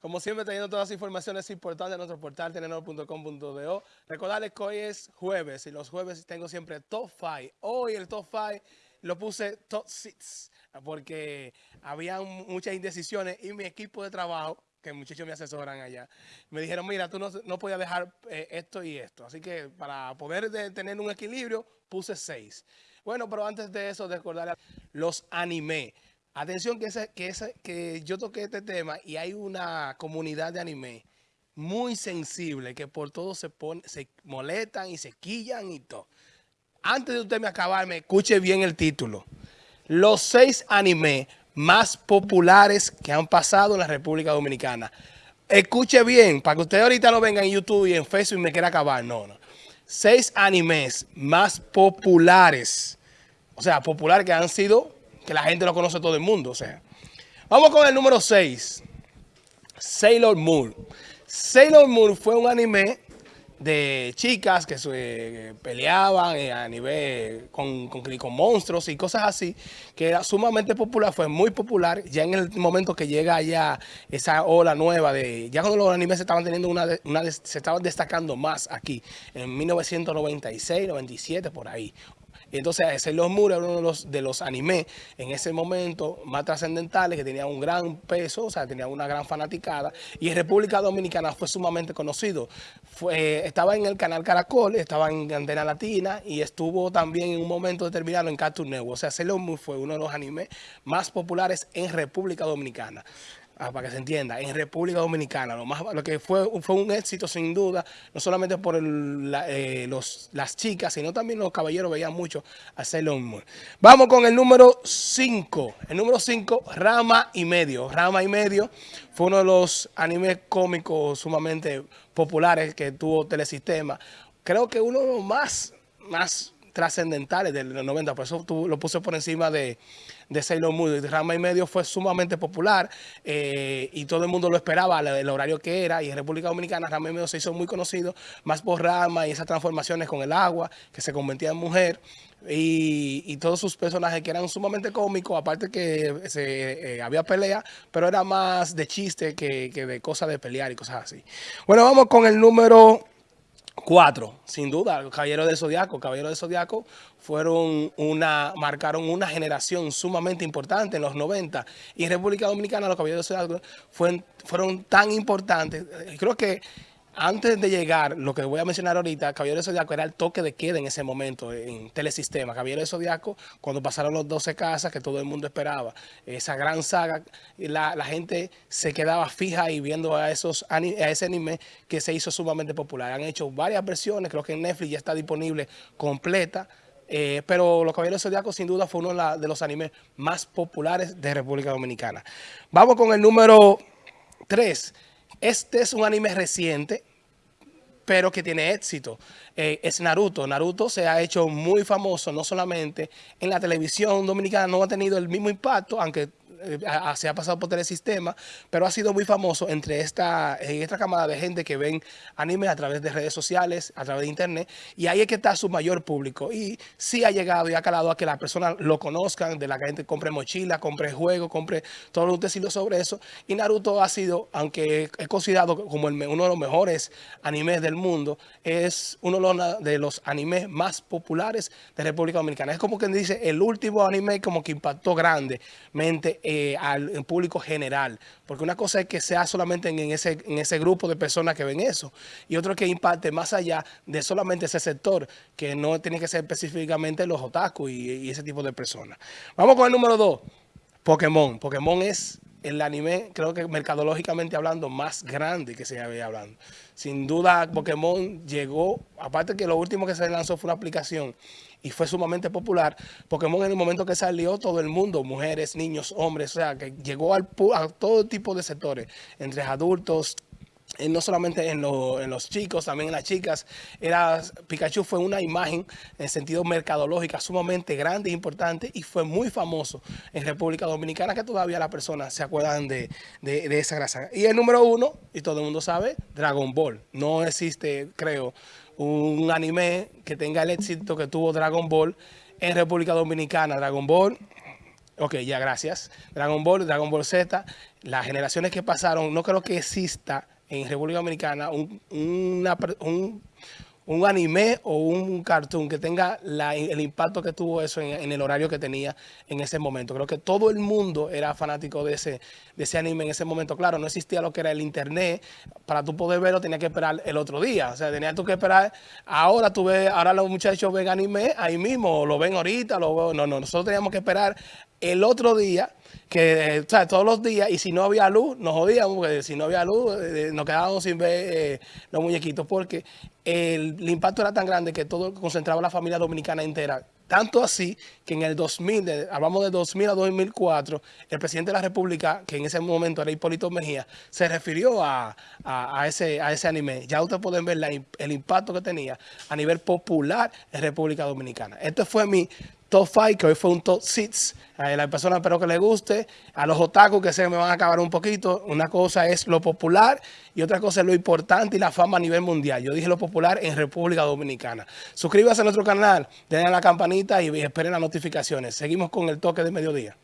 Como siempre, teniendo todas las informaciones importantes en nuestro portal tenedor.com.do. Recordarles que hoy es jueves y los jueves tengo siempre top 5. Hoy el top 5 lo puse top 6 porque había muchas indecisiones y mi equipo de trabajo que muchachos me asesoran allá, me dijeron, mira, tú no, no podías dejar eh, esto y esto. Así que para poder tener un equilibrio, puse 6. Bueno, pero antes de eso, recordar los anime. Atención que, ese, que, ese, que yo toqué este tema y hay una comunidad de anime muy sensible que por todo se, pone, se molestan y se quillan y todo. Antes de usted me acabarme, escuche bien el título. Los seis anime más populares que han pasado en la República Dominicana. Escuche bien, para que usted ahorita no venga en YouTube y en Facebook y me quiera acabar. No, no. Seis animes más populares. O sea, populares que han sido que la gente lo conoce todo el mundo. O sea, vamos con el número 6. Sailor Moon. Sailor Moon fue un anime de chicas que se peleaban eh, a nivel con, con, con, monstruos y cosas así, que era sumamente popular, fue muy popular, ya en el momento que llega ya esa ola nueva de, ya cuando los animes se estaban teniendo una, una se estaban destacando más aquí, en 1996, 97, por ahí, entonces, ese Los Moon uno de los, de los animes en ese momento más trascendentales, que tenía un gran peso, o sea, tenía una gran fanaticada. Y en República Dominicana fue sumamente conocido. Fue, estaba en el canal Caracol, estaba en Antena Latina y estuvo también en un momento determinado en Cartoon Network. O sea, Sailor Moon fue uno de los animes más populares en República Dominicana. Ah, para que se entienda, en República Dominicana, lo más lo que fue, fue un éxito sin duda, no solamente por eh, los, las chicas, sino también los caballeros veían mucho a Sailor. Vamos con el número 5. El número 5, Rama y Medio. Rama y Medio fue uno de los animes cómicos sumamente populares que tuvo Telesistema. Creo que uno de los más, más trascendentales de los 90, por eso lo puse por encima de, de Sailor Moon. Rama y medio fue sumamente popular eh, y todo el mundo lo esperaba, el, horario que era. Y en República Dominicana Rama y medio se hizo muy conocido, más por Rama y esas transformaciones con el agua, que se convertía en mujer. Y, todos sus personajes que eran sumamente cómicos, aparte que se, eh, había pelea, pero era más de chiste que, que de cosas de pelear y cosas así. Bueno, vamos con el número... Cuatro, sin duda, Caballeros del Zodiaco. Caballeros del Zodiaco fueron una, marcaron una generación sumamente importante en los 90. Y en República Dominicana los Caballeros del Zodiaco fueron, fueron tan importantes. Creo que antes de llegar, lo que voy a mencionar ahorita, Caballero de Zodiaco era el toque de queda en ese momento en Telesistema. Caballero de Zodiaco, cuando pasaron los 12 casas que todo el mundo esperaba, esa gran saga, la, gente se quedaba fija y viendo a, esos, a ese anime que se hizo sumamente popular. Han hecho varias versiones, creo que en Netflix ya está disponible completa. Eh, pero Los Caballeros Zodiaco sin duda fue uno de los animes más populares de República Dominicana. Vamos con el número 3. Este es un anime reciente, pero que tiene éxito. Eh, es Naruto. Naruto se ha hecho muy famoso, no solamente en la televisión dominicana, no ha tenido el mismo impacto, aunque eh, se ha pasado por telesistema, pero ha sido muy famoso entre esta, esta camada de gente que ven anime a través de redes sociales, a través de internet, y ahí es que está su mayor público. Y sí ha llegado y ha calado a que las personas lo conozcan, de la que gente compre mochila, compre juegos, compre todo lo que sobre eso. Y Naruto ha sido, aunque es considerado como uno de los mejores animes del mundo, es uno de los animes más populares de República Dominicana. Es como quien dice, el último anime como que impactó grandemente eh, al público general. Porque una cosa es que sea solamente en ese, en ese grupo de personas que ven eso. Y otro que impacte más allá de solamente ese sector, que no tiene que ser específicamente los otaku y, ese tipo de personas. Vamos con el número dos. Pokémon. Pokémon es el anime, creo que mercadológicamente hablando, más grande que se había hablando. Sin duda, Pokémon llegó, aparte que lo último que se lanzó fue una aplicación y fue sumamente popular. Pokémon en el momento que salió, todo el mundo, mujeres, niños, hombres, o sea, que llegó al, a todo tipo de sectores, entre adultos, eh, no solamente en, los chicos, también en las chicas. Era, Pikachu fue una imagen en sentido mercadológico sumamente grande e importante y fue muy famoso en República Dominicana que todavía las personas se acuerdan de, de esa grasa. Y el número uno, y todo el mundo sabe, Dragon Ball. No existe, creo, un anime que tenga el éxito que tuvo Dragon Ball en República Dominicana. Dragon Ball Ok, ya, gracias. Dragon Ball, Dragon Ball Z, las generaciones que pasaron, no creo que exista en República Dominicana un, una, un un anime o un cartoon que tenga el impacto que tuvo eso en, el horario que tenía en ese momento. Creo que todo el mundo era fanático de ese, de ese anime en ese momento. Claro, no existía lo que era el internet. Para tú poder verlo tenías que esperar el otro día. O sea, tenías tú que esperar. Ahora tú ves, ahora los muchachos ven anime ahí mismo, lo ven ahorita, lo No, no, nosotros teníamos que esperar el otro día que, o sea, todos los días, y si no había luz, nos jodíamos, porque si no había luz, eh, nos quedábamos sin ver eh, los muñequitos, porque el, impacto era tan grande que todo concentraba la familia dominicana entera. Tanto así que en el 2000, hablamos de 2000 a 2004, el presidente de la República, que en ese momento era Hipólito Mejía, se refirió a, ese, a ese anime. Ya ustedes pueden ver el impacto que tenía a nivel popular en República Dominicana. Este fue mi top 5, que hoy fue un top 6. A la persona espero que le guste. A los otakus que se me van a acabar un poquito. Una cosa es lo popular y otra cosa es lo importante y la fama a nivel mundial. Yo dije lo popular en República Dominicana. Suscríbase a nuestro canal, denle la campanita y esperen las notificaciones. Seguimos con el toque de mediodía.